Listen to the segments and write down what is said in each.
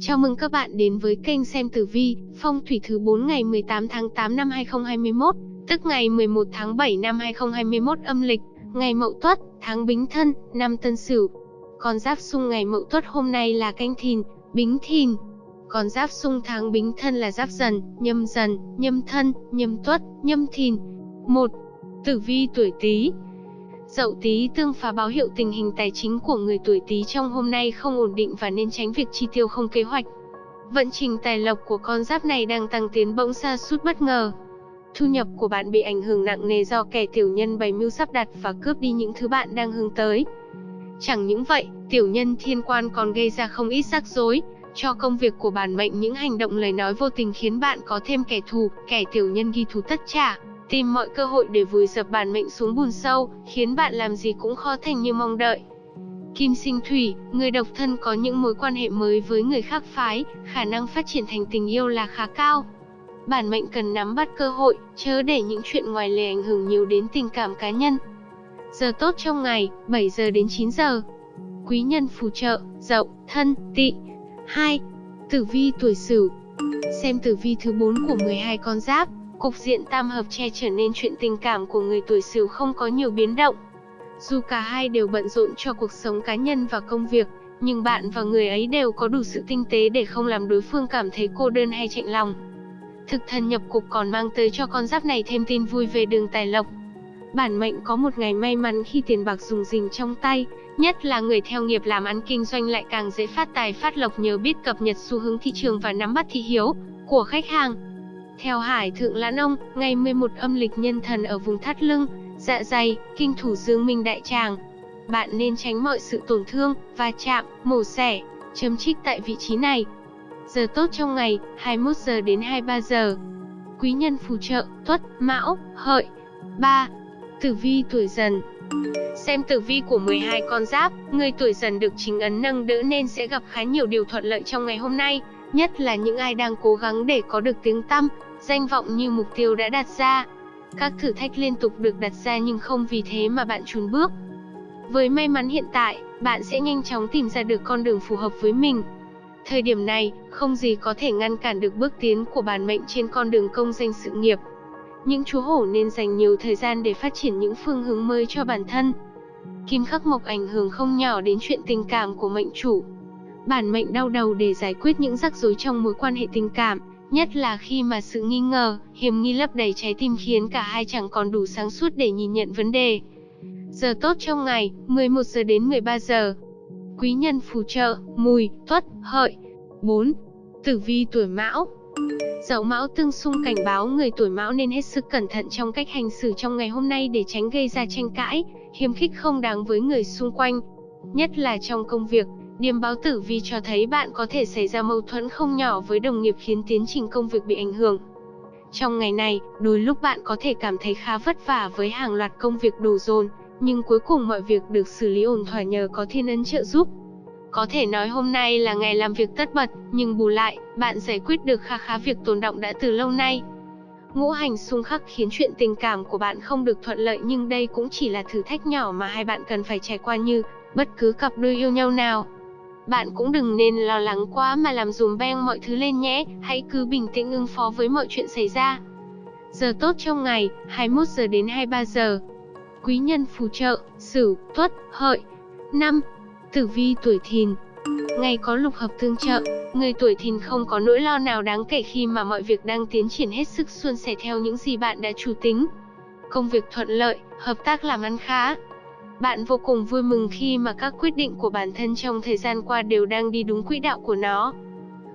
Chào mừng các bạn đến với kênh xem tử vi, phong thủy thứ 4 ngày 18 tháng 8 năm 2021, tức ngày 11 tháng 7 năm 2021 âm lịch, ngày Mậu Tuất, tháng Bính Thân, năm Tân Sửu. Con giáp xung ngày Mậu Tuất hôm nay là Canh Thìn, Bính Thìn. Con giáp xung tháng Bính Thân là Giáp Dần, Nhâm Dần, Nhâm Thân, Nhâm Tuất, Nhâm Thìn. 1. Tử vi tuổi Tý, Dậu Tý tương phá báo hiệu tình hình tài chính của người tuổi Tý trong hôm nay không ổn định và nên tránh việc chi tiêu không kế hoạch. Vận trình tài lộc của con giáp này đang tăng tiến bỗng xa sút bất ngờ. Thu nhập của bạn bị ảnh hưởng nặng nề do kẻ tiểu nhân bày mưu sắp đặt và cướp đi những thứ bạn đang hướng tới. Chẳng những vậy, tiểu nhân thiên quan còn gây ra không ít rắc rối, cho công việc của bản mệnh những hành động lời nói vô tình khiến bạn có thêm kẻ thù, kẻ tiểu nhân ghi thù tất trả tìm mọi cơ hội để vùi dập bản mệnh xuống bùn sâu, khiến bạn làm gì cũng khó thành như mong đợi. Kim sinh thủy, người độc thân có những mối quan hệ mới với người khác phái, khả năng phát triển thành tình yêu là khá cao. Bản mệnh cần nắm bắt cơ hội, chớ để những chuyện ngoài lề ảnh hưởng nhiều đến tình cảm cá nhân. Giờ tốt trong ngày, 7 giờ đến 9 giờ. Quý nhân phù trợ, dậu, thân, tị. 2. Tử vi tuổi Sửu. Xem tử vi thứ 4 của 12 con giáp, Cục diện tam hợp che trở nên chuyện tình cảm của người tuổi Sửu không có nhiều biến động. Dù cả hai đều bận rộn cho cuộc sống cá nhân và công việc, nhưng bạn và người ấy đều có đủ sự tinh tế để không làm đối phương cảm thấy cô đơn hay chạnh lòng. Thực thần nhập cục còn mang tới cho con giáp này thêm tin vui về đường tài lộc. Bản mệnh có một ngày may mắn khi tiền bạc dùng rình trong tay, nhất là người theo nghiệp làm ăn kinh doanh lại càng dễ phát tài phát lộc nhờ biết cập nhật xu hướng thị trường và nắm bắt thị hiếu của khách hàng. Theo Hải Thượng Lãn Ông, ngày 11 âm lịch nhân thần ở vùng thắt lưng, dạ dày, kinh thủ dương minh đại tràng. Bạn nên tránh mọi sự tổn thương, va chạm, mổ xẻ, chấm trích tại vị trí này. Giờ tốt trong ngày, 21 giờ đến 23 giờ. Quý nhân phù trợ, tuất, mão, hợi. 3. Tử vi tuổi dần Xem tử vi của 12 con giáp, người tuổi dần được chính ấn nâng đỡ nên sẽ gặp khá nhiều điều thuận lợi trong ngày hôm nay, nhất là những ai đang cố gắng để có được tiếng tăm, danh vọng như mục tiêu đã đặt ra. Các thử thách liên tục được đặt ra nhưng không vì thế mà bạn chùn bước. Với may mắn hiện tại, bạn sẽ nhanh chóng tìm ra được con đường phù hợp với mình. Thời điểm này, không gì có thể ngăn cản được bước tiến của bản mệnh trên con đường công danh sự nghiệp. Những chú hổ nên dành nhiều thời gian để phát triển những phương hướng mới cho bản thân. Kim khắc mộc ảnh hưởng không nhỏ đến chuyện tình cảm của mệnh chủ. Bản mệnh đau đầu để giải quyết những rắc rối trong mối quan hệ tình cảm, Nhất là khi mà sự nghi ngờ, hiểm nghi lấp đầy trái tim khiến cả hai chẳng còn đủ sáng suốt để nhìn nhận vấn đề. Giờ tốt trong ngày, 11 giờ đến 13 giờ. Quý nhân phù trợ, mùi, tuất, hợi. 4. Tử vi tuổi mão Dậu mão tương xung cảnh báo người tuổi mão nên hết sức cẩn thận trong cách hành xử trong ngày hôm nay để tránh gây ra tranh cãi, hiếm khích không đáng với người xung quanh. Nhất là trong công việc, Điềm báo tử vi cho thấy bạn có thể xảy ra mâu thuẫn không nhỏ với đồng nghiệp khiến tiến trình công việc bị ảnh hưởng. Trong ngày này, đôi lúc bạn có thể cảm thấy khá vất vả với hàng loạt công việc đổ dồn, nhưng cuối cùng mọi việc được xử lý ổn thỏa nhờ có thiên ấn trợ giúp. Có thể nói hôm nay là ngày làm việc tất bật, nhưng bù lại, bạn giải quyết được kha khá việc tồn động đã từ lâu nay. Ngũ hành xung khắc khiến chuyện tình cảm của bạn không được thuận lợi nhưng đây cũng chỉ là thử thách nhỏ mà hai bạn cần phải trải qua như bất cứ cặp đôi yêu nhau nào. Bạn cũng đừng nên lo lắng quá mà làm dùm beng mọi thứ lên nhé, hãy cứ bình tĩnh ứng phó với mọi chuyện xảy ra. Giờ tốt trong ngày, 21 giờ đến 23 giờ. Quý nhân phù trợ, Sửu, Tuất, Hợi. 5. Tử vi tuổi Thìn. Ngày có lục hợp tương trợ, người tuổi Thìn không có nỗi lo nào đáng kể khi mà mọi việc đang tiến triển hết sức suôn sẻ theo những gì bạn đã chủ tính. Công việc thuận lợi, hợp tác làm ăn khá, bạn vô cùng vui mừng khi mà các quyết định của bản thân trong thời gian qua đều đang đi đúng quỹ đạo của nó.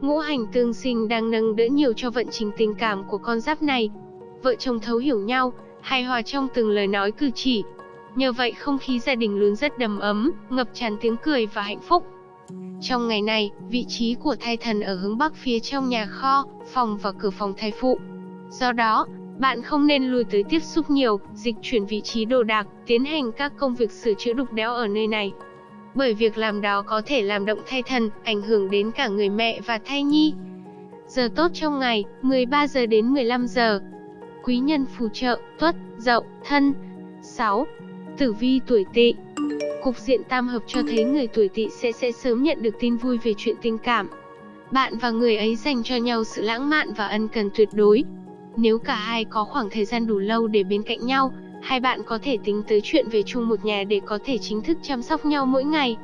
Ngũ hành tương sinh đang nâng đỡ nhiều cho vận trình tình cảm của con giáp này. Vợ chồng thấu hiểu nhau, hài hòa trong từng lời nói cử chỉ. Nhờ vậy không khí gia đình luôn rất đầm ấm, ngập tràn tiếng cười và hạnh phúc. Trong ngày này, vị trí của thai thần ở hướng bắc phía trong nhà kho, phòng và cửa phòng thai phụ. Do đó, bạn không nên lùi tới tiếp xúc nhiều, dịch chuyển vị trí đồ đạc, tiến hành các công việc sửa chữa đục đẽo ở nơi này. Bởi việc làm đó có thể làm động thai thần, ảnh hưởng đến cả người mẹ và thai nhi. Giờ tốt trong ngày, 13 giờ đến 15 giờ. Quý nhân phù trợ, tuất, dậu, thân. 6. Tử vi tuổi tỵ Cục diện tam hợp cho thấy người tuổi tỵ sẽ sẽ sớm nhận được tin vui về chuyện tình cảm. Bạn và người ấy dành cho nhau sự lãng mạn và ân cần tuyệt đối. Nếu cả hai có khoảng thời gian đủ lâu để bên cạnh nhau, hai bạn có thể tính tới chuyện về chung một nhà để có thể chính thức chăm sóc nhau mỗi ngày.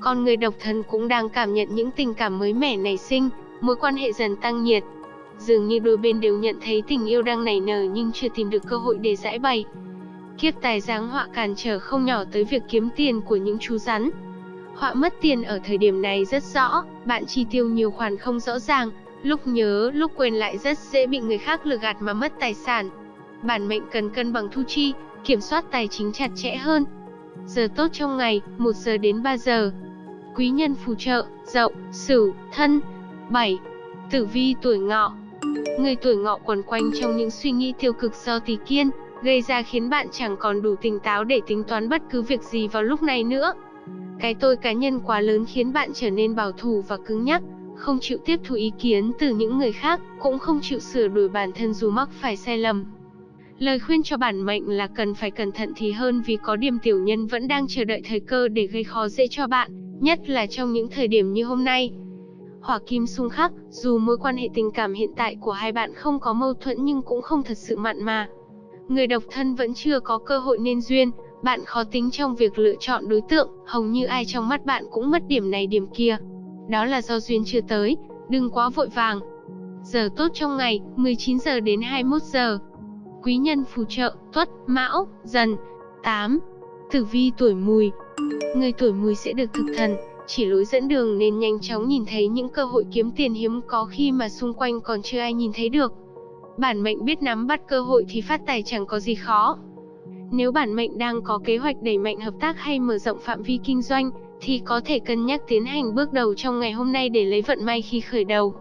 Còn người độc thân cũng đang cảm nhận những tình cảm mới mẻ nảy sinh, mối quan hệ dần tăng nhiệt. Dường như đôi bên đều nhận thấy tình yêu đang nảy nở nhưng chưa tìm được cơ hội để giải bày. Kiếp tài giáng họa cản trở không nhỏ tới việc kiếm tiền của những chú rắn. Họa mất tiền ở thời điểm này rất rõ, bạn chi tiêu nhiều khoản không rõ ràng, lúc nhớ, lúc quên lại rất dễ bị người khác lừa gạt mà mất tài sản. Bản mệnh cần cân bằng thu chi, kiểm soát tài chính chặt chẽ hơn. Giờ tốt trong ngày, 1 giờ đến 3 giờ. Quý nhân phù trợ, dậu, sửu, thân. 7. Tử vi tuổi ngọ Người tuổi ngọ quẩn quanh trong những suy nghĩ tiêu cực do tỷ kiên, gây ra khiến bạn chẳng còn đủ tỉnh táo để tính toán bất cứ việc gì vào lúc này nữa. Cái tôi cá nhân quá lớn khiến bạn trở nên bảo thủ và cứng nhắc, không chịu tiếp thu ý kiến từ những người khác, cũng không chịu sửa đổi bản thân dù mắc phải sai lầm. Lời khuyên cho bản mệnh là cần phải cẩn thận thì hơn vì có điểm tiểu nhân vẫn đang chờ đợi thời cơ để gây khó dễ cho bạn, nhất là trong những thời điểm như hôm nay. Hỏa kim xung khắc, dù mối quan hệ tình cảm hiện tại của hai bạn không có mâu thuẫn nhưng cũng không thật sự mặn mà. Người độc thân vẫn chưa có cơ hội nên duyên, bạn khó tính trong việc lựa chọn đối tượng, hầu như ai trong mắt bạn cũng mất điểm này điểm kia. Đó là do duyên chưa tới, đừng quá vội vàng. Giờ tốt trong ngày, 19 giờ đến 21 giờ. Quý nhân phù trợ, tuất, mão, dần. 8. Tử vi tuổi mùi Người tuổi mùi sẽ được thực thần, chỉ lối dẫn đường nên nhanh chóng nhìn thấy những cơ hội kiếm tiền hiếm có khi mà xung quanh còn chưa ai nhìn thấy được. Bản mệnh biết nắm bắt cơ hội thì phát tài chẳng có gì khó. Nếu bản mệnh đang có kế hoạch đẩy mạnh hợp tác hay mở rộng phạm vi kinh doanh, thì có thể cân nhắc tiến hành bước đầu trong ngày hôm nay để lấy vận may khi khởi đầu.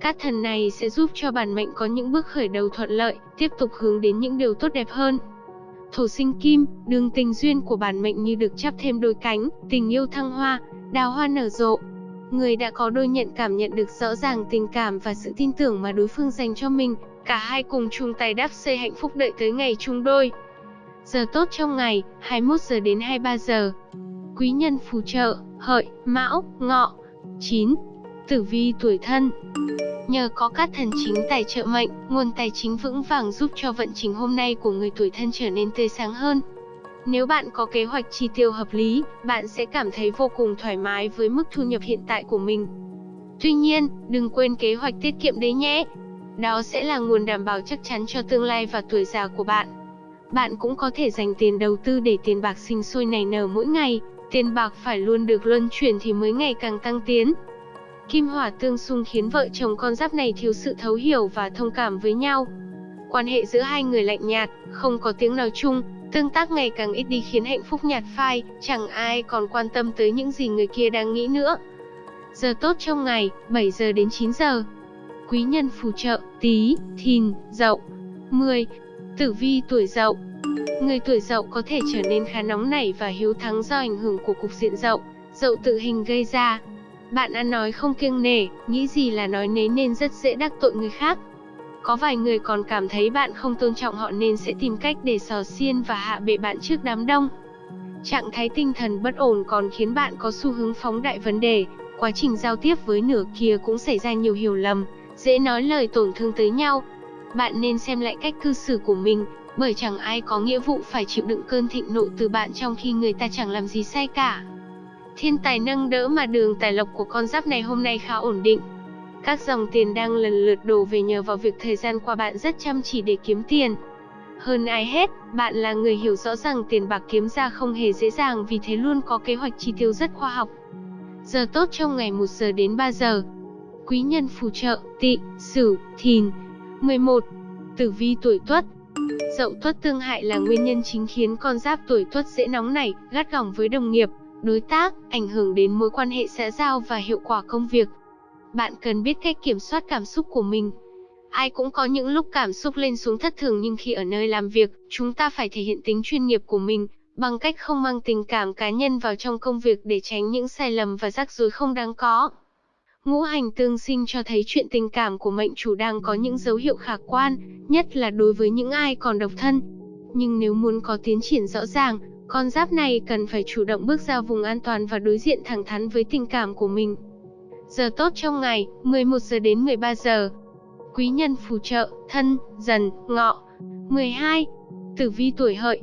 Các thần này sẽ giúp cho bản mệnh có những bước khởi đầu thuận lợi, tiếp tục hướng đến những điều tốt đẹp hơn. Thổ sinh kim, đường tình duyên của bản mệnh như được chắp thêm đôi cánh, tình yêu thăng hoa, đào hoa nở rộ. Người đã có đôi nhận cảm nhận được rõ ràng tình cảm và sự tin tưởng mà đối phương dành cho mình, cả hai cùng chung tay đắp xây hạnh phúc đợi tới ngày chung đôi. Giờ tốt trong ngày, 21 giờ đến 23 giờ. Quý nhân phù trợ, hợi, mão, ngọ. 9. Tử vi tuổi thân Nhờ có các thần chính tài trợ mệnh, nguồn tài chính vững vàng giúp cho vận trình hôm nay của người tuổi thân trở nên tươi sáng hơn. Nếu bạn có kế hoạch chi tiêu hợp lý, bạn sẽ cảm thấy vô cùng thoải mái với mức thu nhập hiện tại của mình. Tuy nhiên, đừng quên kế hoạch tiết kiệm đấy nhé. Đó sẽ là nguồn đảm bảo chắc chắn cho tương lai và tuổi già của bạn. Bạn cũng có thể dành tiền đầu tư để tiền bạc sinh sôi nảy nở mỗi ngày, tiền bạc phải luôn được luân chuyển thì mới ngày càng tăng tiến. Kim hỏa tương xung khiến vợ chồng con giáp này thiếu sự thấu hiểu và thông cảm với nhau. Quan hệ giữa hai người lạnh nhạt, không có tiếng nói chung, tương tác ngày càng ít đi khiến hạnh phúc nhạt phai, chẳng ai còn quan tâm tới những gì người kia đang nghĩ nữa. Giờ tốt trong ngày, 7 giờ đến 9 giờ. Quý nhân phù trợ, tí, thìn, dậu. 10. Tử vi tuổi dậu Người tuổi dậu có thể trở nên khá nóng nảy và hiếu thắng do ảnh hưởng của cục diện dậu, dậu tự hình gây ra. Bạn ăn nói không kiêng nể, nghĩ gì là nói nấy nên rất dễ đắc tội người khác. Có vài người còn cảm thấy bạn không tôn trọng họ nên sẽ tìm cách để sò xiên và hạ bệ bạn trước đám đông. Trạng thái tinh thần bất ổn còn khiến bạn có xu hướng phóng đại vấn đề, quá trình giao tiếp với nửa kia cũng xảy ra nhiều hiểu lầm, dễ nói lời tổn thương tới nhau. Bạn nên xem lại cách cư xử của mình, bởi chẳng ai có nghĩa vụ phải chịu đựng cơn thịnh nộ từ bạn trong khi người ta chẳng làm gì sai cả. Thiên tài nâng đỡ mà đường tài lộc của con giáp này hôm nay khá ổn định. Các dòng tiền đang lần lượt đổ về nhờ vào việc thời gian qua bạn rất chăm chỉ để kiếm tiền. Hơn ai hết, bạn là người hiểu rõ rằng tiền bạc kiếm ra không hề dễ dàng vì thế luôn có kế hoạch chi tiêu rất khoa học. Giờ tốt trong ngày 1 giờ đến 3 giờ. Quý nhân phù trợ, tị, sửu, thìn. 11. Tử vi tuổi tuất Dậu tuất tương hại là nguyên nhân chính khiến con giáp tuổi tuất dễ nóng nảy, gắt gỏng với đồng nghiệp, đối tác, ảnh hưởng đến mối quan hệ xã giao và hiệu quả công việc. Bạn cần biết cách kiểm soát cảm xúc của mình. Ai cũng có những lúc cảm xúc lên xuống thất thường nhưng khi ở nơi làm việc, chúng ta phải thể hiện tính chuyên nghiệp của mình, bằng cách không mang tình cảm cá nhân vào trong công việc để tránh những sai lầm và rắc rối không đáng có. Ngũ hành tương sinh cho thấy chuyện tình cảm của mệnh chủ đang có những dấu hiệu khả quan, nhất là đối với những ai còn độc thân. Nhưng nếu muốn có tiến triển rõ ràng, con giáp này cần phải chủ động bước ra vùng an toàn và đối diện thẳng thắn với tình cảm của mình. Giờ tốt trong ngày, 11 giờ đến 13 giờ. Quý nhân phù trợ, thân, dần, ngọ. 12. Tử vi tuổi hợi.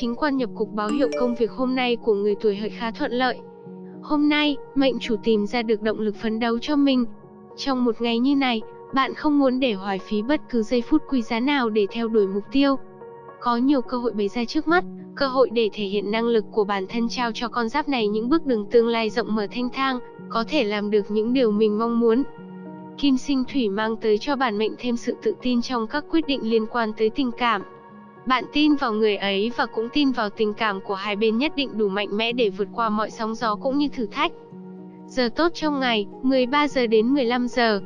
Chính quan nhập cục báo hiệu công việc hôm nay của người tuổi hợi khá thuận lợi. Hôm nay, mệnh chủ tìm ra được động lực phấn đấu cho mình. Trong một ngày như này, bạn không muốn để hoài phí bất cứ giây phút quý giá nào để theo đuổi mục tiêu. Có nhiều cơ hội bày ra trước mắt, cơ hội để thể hiện năng lực của bản thân trao cho con giáp này những bước đường tương lai rộng mở thanh thang, có thể làm được những điều mình mong muốn. Kim sinh thủy mang tới cho bản mệnh thêm sự tự tin trong các quyết định liên quan tới tình cảm. Bạn tin vào người ấy và cũng tin vào tình cảm của hai bên nhất định đủ mạnh mẽ để vượt qua mọi sóng gió cũng như thử thách. Giờ tốt trong ngày, 13 giờ đến 15 giờ.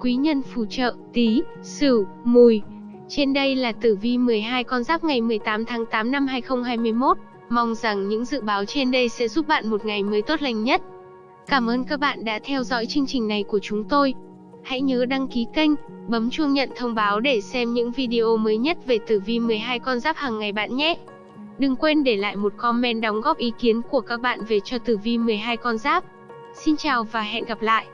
Quý nhân phù trợ, tí, sửu, mùi. Trên đây là tử vi 12 con giáp ngày 18 tháng 8 năm 2021. Mong rằng những dự báo trên đây sẽ giúp bạn một ngày mới tốt lành nhất. Cảm ơn các bạn đã theo dõi chương trình này của chúng tôi. Hãy nhớ đăng ký kênh, bấm chuông nhận thông báo để xem những video mới nhất về tử vi 12 con giáp hàng ngày bạn nhé. Đừng quên để lại một comment đóng góp ý kiến của các bạn về cho tử vi 12 con giáp. Xin chào và hẹn gặp lại!